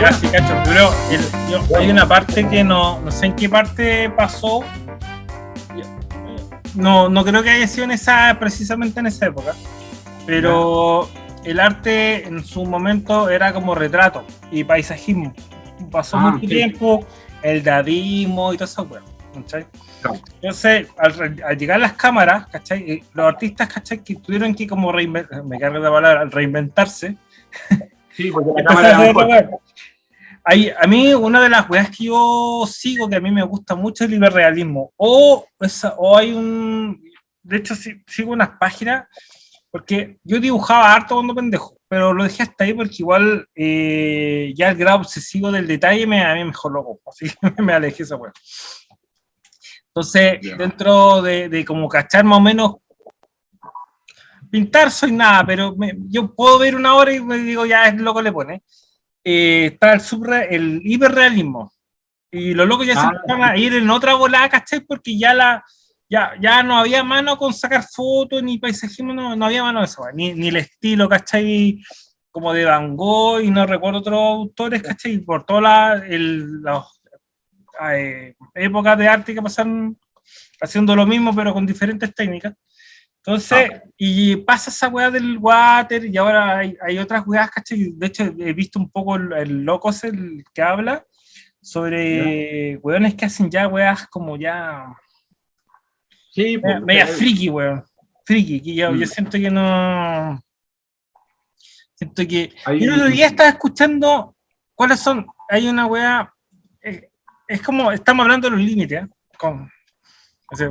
Ya, sí, cacho, pero el- yo- hay una parte que no, no sé en qué parte pasó. No, no creo que haya sido en esa, precisamente en esa época. Pero el arte en su momento era como retrato y paisajismo. Pasó Ah, mucho sí. tiempo, el dadismo y todo eso, weón. ¿cachai? Entonces, al, al llegar las cámaras, ¿cachai? Eh, Los artistas, ¿cachai? Que tuvieron que como reinventarse, me cargo la palabra, reinventarse, Sí, porque la cámara era Hay- a mí, una de las weas que yo sigo, que a mí me gusta mucho, es el hiperrealismo. O, esa- o hay un. De hecho, sí- sigo unas páginas, porque yo dibujaba harto cuando pendejo, pero lo dejé hasta ahí porque igual eh, ya el grado obsesivo del detalle me, a mí me dejó loco. Así que me alejé esa wea. Entonces, Ya. dentro de, de como cachar más o menos pintar soy nada, pero me- yo puedo ver una hora y me digo, ya es loco le pone. Eh, está el, subre- el hiperrealismo. Y los locos ya se Ah, empezaron a ir en otra volada, ¿cachai? Porque ya la ya, ya no había mano con sacar fotos, ni paisajismo, no, no había mano de eso, ni, ni el estilo, ¿cachai? Como de Van Gogh, y no recuerdo otros autores, ¿cachai? Por todas las eh, épocas de arte que pasaron haciendo lo mismo, pero con diferentes técnicas. Entonces, y pasa esa weá del water, y ahora hay, hay otras weas, ¿cachai? De hecho, he visto un poco el, el Locos, el que habla sobre weones que hacen ya weas como ya Sí, pues, media eh, friki, weón. Friki, que yo, Mm. yo siento que no. Siento que. Hay- Yo el otro día estaba escuchando cuáles son. Hay una wea. eh, es como. Estamos hablando de los límites, ¿eh? Con, o sea,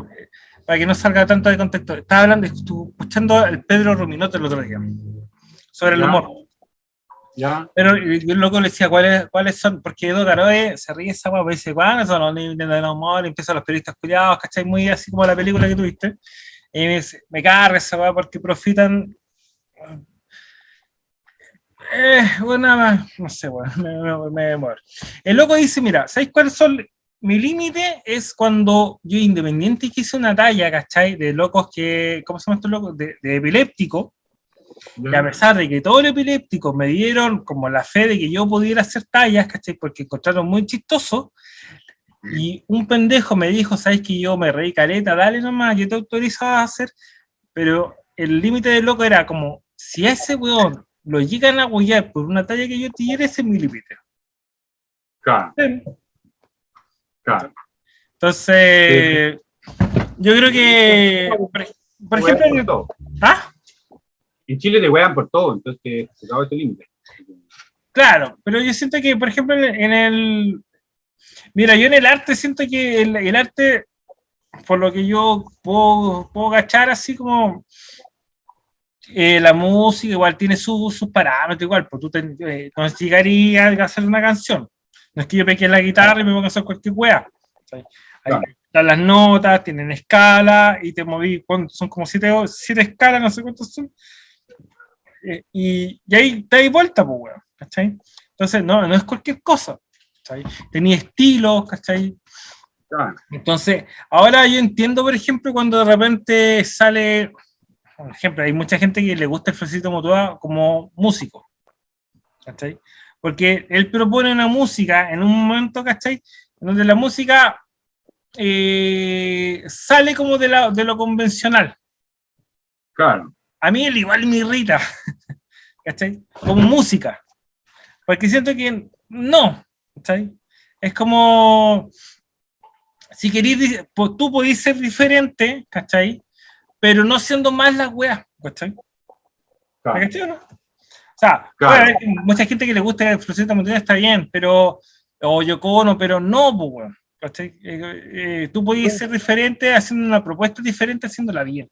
para que no salga tanto de contexto. Estaba hablando, estuve escuchando el Pedro Ruminote el otro día. Sobre el Ya. humor. Ya, Pero yo loco le decía cuáles, cuáles son, porque Edo Caroe se ríe esa guapa y dice, ¿cuáles son los límites del humor? Empiezan los periodistas cuidados, ¿cachai? Muy así como la película que tuviste. Y me, dice, me carga esa guapa porque profitan. Eh, bueno, nada más, no sé, bueno, me, me, me muero. El loco dice, mira, ¿sabéis cuáles son? Mi límite es cuando yo independiente que hice una talla, ¿cachai? De locos que, ¿cómo se llama estos locos? De, de epiléptico, y a pesar de que todos los epilépticos me dieron como la fe de que yo pudiera hacer tallas, ¿cachai? Porque encontraron muy chistoso. Y un pendejo me dijo, ¿sabes que yo me reí caleta? Dale nomás, yo te autorizo a hacer. Pero el límite del loco era como, si a ese weón lo llegan a huellar por una talla que yo diera, ese es mi límite. claro, claro. Entonces, yo creo que, por, por ejemplo. ¿ah? En Chile te wean por todo, entonces se acabó ese límite. Claro, pero yo siento que, por ejemplo, en el, Mira, yo en el arte siento que el, el arte, por lo que yo puedo, puedo cachar, así como eh, la música igual tiene su- sus parámetros, igual, pues tú te, eh, no llegarías a hacer una canción. No es que yo peque la guitarra y me ponga a hacer cualquier wea. Claro. están las notas, tienen escala, y te moví, son como siete, siete escalas, no sé cuántos son. Eh, y, y ahí te das vuelta, pues, weón, ¿cachai? Entonces, no, no es cualquier cosa, ¿cachai? Tenía estilos, ¿cachai? Claro. Entonces, ahora yo entiendo, por ejemplo, cuando de repente sale, por ejemplo, hay mucha gente que le gusta el Francisco Motoa como músico, ¿cachai? Porque él propone una música en un momento, ¿cachai? En donde la música eh, sale como de, la- de lo convencional. Claro. A mí el igual me irrita, ¿cachai? Como música. Porque siento que no, ¿cachai? Es como, si querís, pues tú podés ser diferente, ¿cachai? Pero no siendo más la wea, ¿cachai? claro. ¿Cachai o no? O sea, Claro. bueno, mucha gente que le gusta el Florcita Montaña, está bien, pero, o Yoko Ono, pero no, pues, ¿cachai? Eh, eh, tú podés ser diferente haciendo una propuesta diferente, haciéndola bien.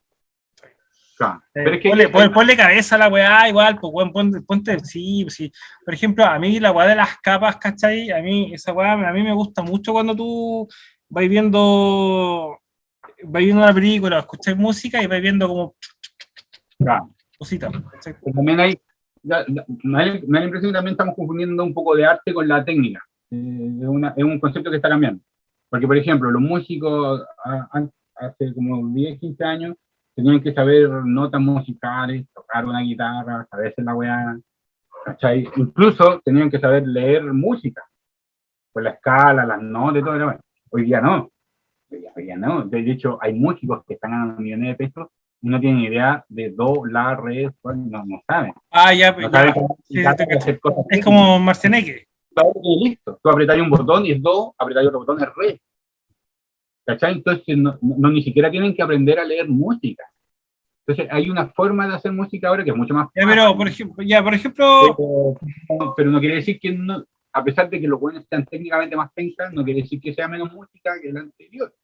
claro. Eh, Pero es que ponle, ponle- ponle cabeza a la weá, igual, pues weón, ponte, ponte- sí, sí. Por ejemplo, a mí la weá de las capas, ¿cachai? A mí, esa weá, a mí me gusta mucho cuando tú vas viendo, vas viendo una película, escuchas música y vas viendo como claro. cositas, también hay, me da me da la impresión que también estamos confundiendo un poco de arte con la técnica. Eh, es, una- es un concepto que está cambiando. Porque, por ejemplo, los músicos ah, an- hace como 10, 15 años tenían que saber notas musicales, tocar una guitarra, saberse la weá, ¿cachai? Incluso tenían que saber leer música, pues la escala, las notas todo. Hoy día no. Hoy día, no. De hecho, hay músicos que están ganando millones de pesos no tienen idea de do, la, re, no, no saben. Ah, ya, no ya. Sí, es como Marceneque. listo. Tú apretas un botón y es do, apretas otro botón es re. ¿Cachai? Entonces, no, no, ni siquiera tienen que aprender a leer música. Entonces, hay una forma de hacer música ahora que es mucho más Ya, pero, por ejemplo, ya, por ejemplo... Pero, no quiere decir que, no, a pesar de que los buenos sean técnicamente más pensados, no quiere decir que sea menos música que la anterior.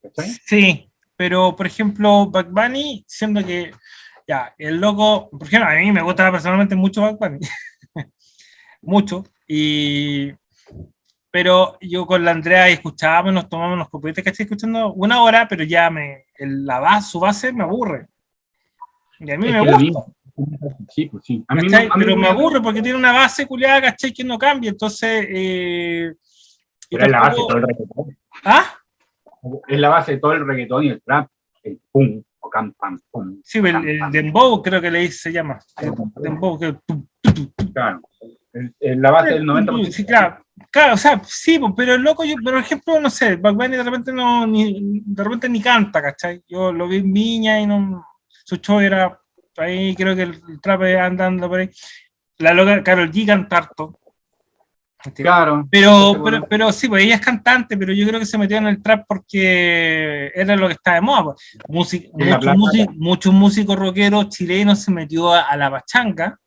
¿Cachai? Sí, pero, por ejemplo, Back Bunny, siendo que, ya, el loco, por ejemplo, a mí me gusta personalmente mucho Back Bunny. mucho. Y pero yo con la Andrea escuchábamos, nos tomábamos los copetes, que estoy escuchando una hora, pero ya me, la base, su base me aburre. Y a mí me gusta. Sí, pues sí. A mí, pero me, aburre porque tiene una base culiada, ¿cachai? Que no cambia, entonces... Eh, pero es la base todo el. ¿Ah? Es la base de todo el reggaetón y el trap, el pum, o cam, pam, pum. Sí, el, dembow creo que le se llama. El dembow, que... Claro, es la base del 90%. Sí, claro Claro, o sea, sí, pero el loco, yo, por ejemplo, no sé, Bad Bunny de repente no, ni, de repente ni canta, ¿cachai? Yo lo vi en Viña y no, su show era, ahí creo que el, trap andando por ahí. La loca Carol G canta harto. Claro. Pero, pero, pero, sí, pues ella es cantante, pero yo creo que se metió en el trap porque era lo que estaba de moda. Pues. muchos, músicos rockeros chilenos se metió a, la pachanga,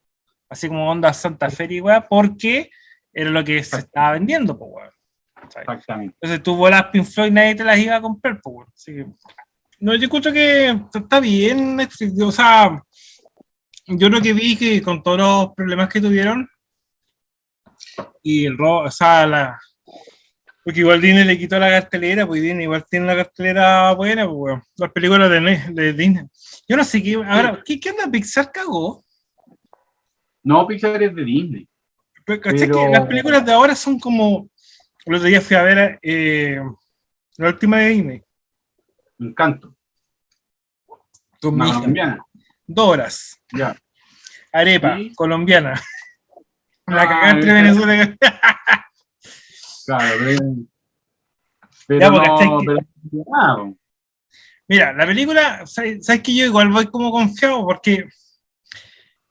así como onda Santa Fe y porque era lo que se estaba vendiendo, pues. Exactamente. Entonces tú vuelas Pink Floyd nadie te las iba a comprar, pues. Así que, no, yo escucho que está bien, o sea, yo lo que vi que con todos los problemas que tuvieron, y el robo, o sea, la, porque igual Disney le quitó la cartelera, pues Disney igual tiene la cartelera buena, pues, weón. Las películas de, de, Disney. Yo no sé qué, ahora, ¿qué, qué onda Pixar cagó? No, Pixar es de Disney. Pero, las películas de ahora son como. El otro día fui a ver eh, la última de Disney. Encanto. Mi colombiana. Dos horas. Ya. Arepa, colombiana. La ah, cagada entre Venezuela y Claro, pero. no, pero, Mira, la película, ¿sabes, ¿sabes que yo igual voy como confiado? Porque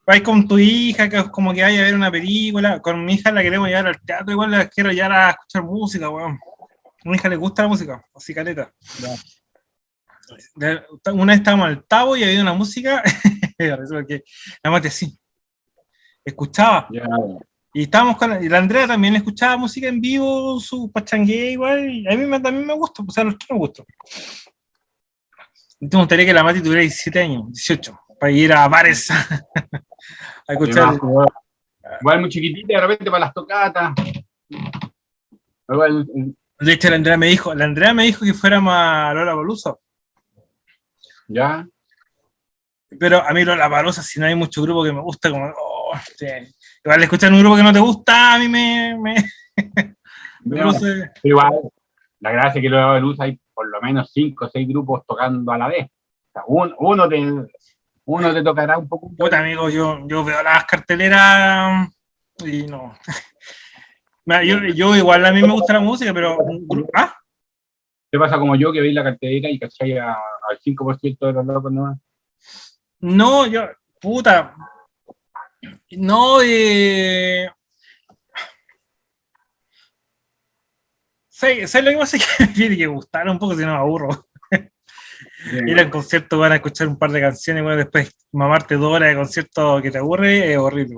vais con tu hija, que como que vaya a ver una película, con mi hija la queremos llevar al teatro, igual la quiero llevar a escuchar música, weón. A mi hija le gusta la música, así caleta. Una vez estábamos al tabo y había una música, que la mate así. Escuchaba. Y estábamos con y la Andrea también escuchaba música en vivo, su pachangue igual, y a mí también me gusta, o sea, a los que me gusta. Me gustaría que la Mati tuviera 17 años, 18, para ir a bares a escuchar. Igual muy chiquitita, de repente para las tocatas. de hecho, la Andrea me dijo, la Andrea me dijo que fuéramos a Lola Bolusa. Ya. Pero a mí Lola Bolusa, si no hay mucho grupo que me gusta, como, oh, igual escuchar un grupo que no te gusta, a mí me... me no, sé. Igual, la gracia es que Lola Bolusa hay por lo menos cinco o seis grupos tocando a la vez. O sea, uno te, uno te tocará un poco. Puta, amigo, yo, yo veo las carteleras y no. yo, yo, igual a mí me gusta la música, pero. ¿Ah? ¿Qué pasa como yo que veis la cartelera y cachai al 5% de los locos no? No, yo. Puta. No, eh. ¿Sabes lo que pasa? Que me tiene que gustar un poco, si no me aburro ir al concierto, van a escuchar un par de canciones, bueno, después mamarte dos horas de concierto que te aburre, es horrible.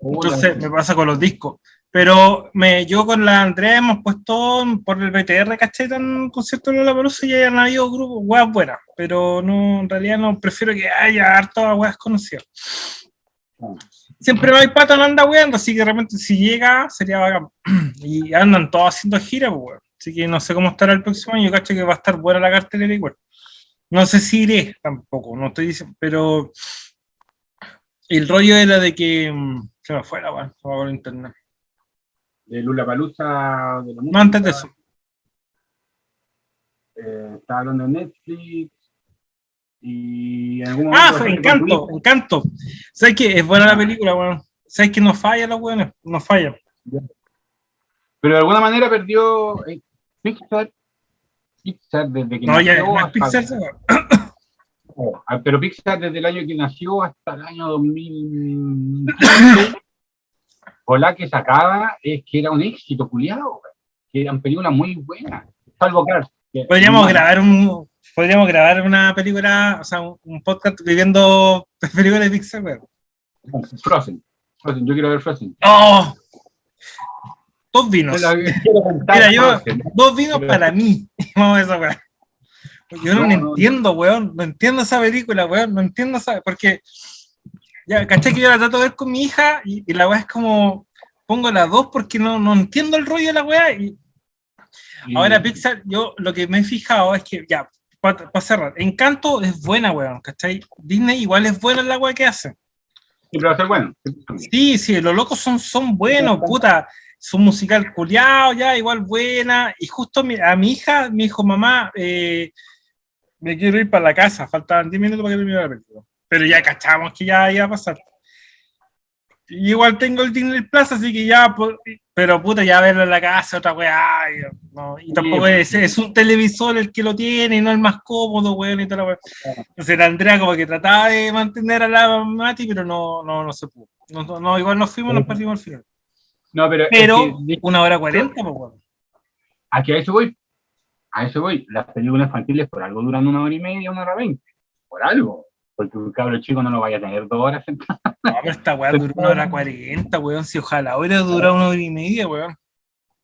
Entonces me pasa con los discos. Pero me, yo con la Andrea hemos puesto por el BTR, ¿caché? En concierto de la Palusa y hayan habido grupos, weas buenas. Pero no, en realidad no, prefiero que haya harto weas conocidas. Siempre no hay pata, no anda weando, así que realmente si llega sería bacán. Y andan todos haciendo gira, pues, Así que no sé cómo estará el próximo año, caché que va a estar buena la cartelera igual. No sé si iré tampoco, no estoy diciendo, pero el rollo era de que mm, se me fue la bueno, por internet. De Lula Palusa, de la No, antes de eso. Eh, estaba hablando de Netflix. Y en algún momento ah, fue Encanto, Encanto. ¿Sabes qué? Es buena la película, bueno. sabes que no falla los weones, no falla. Pero de alguna manera perdió eh, Pixar, Pixar desde que No, ya nació hasta- Pixar, esa- Oh, ah, pero Pixar desde el año que nació hasta el año 2015, o la que sacaba es que era un éxito culiado, que eran películas muy buenas, salvo Cars. que- Podríamos grabar un, podríamos grabar una película, o sea, un, un podcast viviendo películas de Pixar, weón. Frozen. Frozen, yo quiero ver Frozen. ¡Oh! Dos vinos. Mira, yo, dos vinos Pero- para mí. Vamos a esa weón. Yo no, No, la no, entiendo, weón. No entiendo esa película, weón. No entiendo esa. Porque, ya, caché que yo la trato de ver con mi hija y, y la weá es como. Pongo las dos porque no, no entiendo el rollo de la weá. Y- ahora Pixar, yo lo que me he fijado es que, ya, para cerrar, Encanto es buena, weón, ¿cachai? Disney igual es buena en la weá que hace. Siempre va a ser bueno. Sí, sí, los locos son, son buenos, puta. Su musical culiao, ya, igual buena. Y justo mi- a mi hija me dijo, mamá, eh, me quiero ir para la casa. Faltaban 10 minutos para que terminara la película. Pero ya cachamos que ya iba a pasar. Y igual tengo el Disney Plus, así que ya, pues, pero puta, ya verlo en la casa, otra weá. Y, no, y tampoco es, es un televisor el que lo tiene, y no el más cómodo, weón, y toda la weá. Entonces la Andrea como que trataba de mantener a la Mati, pero no, no, no se pudo. No, no, igual nos fuimos, nos perdimos al final. No, pero, es Pero que- una hora cuarenta, pues weón. Aquí a eso voy. A eso voy. Las películas infantiles por algo duran una hora y media, una hora veinte. Por algo. Porque un cabro chico no lo vaya a tener dos horas sentado. No, pero esta weá duró una hora cuarenta, weón. Si ojalá hubiera durado una hora y media, weón.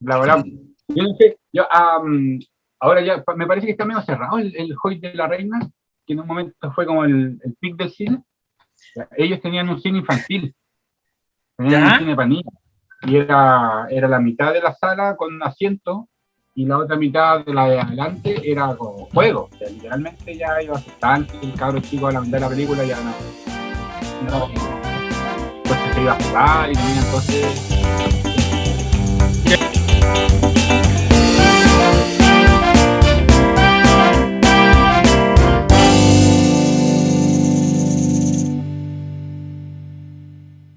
La verdad. Yo no sé. Yo, am, ahora ya me parece que está medio cerrado el, el Hoy de la Reina, que en un momento fue como el, el pic del cine. Ellos tenían un cine infantil. Tenían ¿Ya? un cine para niños. Y era, era la mitad de la sala con asiento y la otra mitad de la de adelante era como juego. O sea, literalmente ya iba a estar el cabro chico a la mitad de la película ya no. no se iba a jugar y entonces.